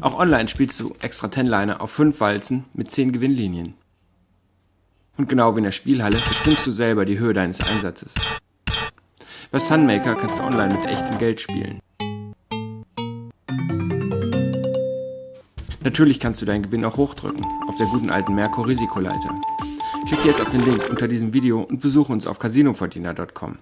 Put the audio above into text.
Auch online spielst du extra Tenliner auf 5 Walzen mit 10 Gewinnlinien. Und genau wie in der Spielhalle bestimmst du selber die Höhe deines Einsatzes. Bei Sunmaker kannst du online mit echtem Geld spielen. Natürlich kannst du deinen Gewinn auch hochdrücken, auf der guten alten Merkur Risikoleiter. Klick jetzt auf den Link unter diesem Video und besuche uns auf casinoverdiener.com.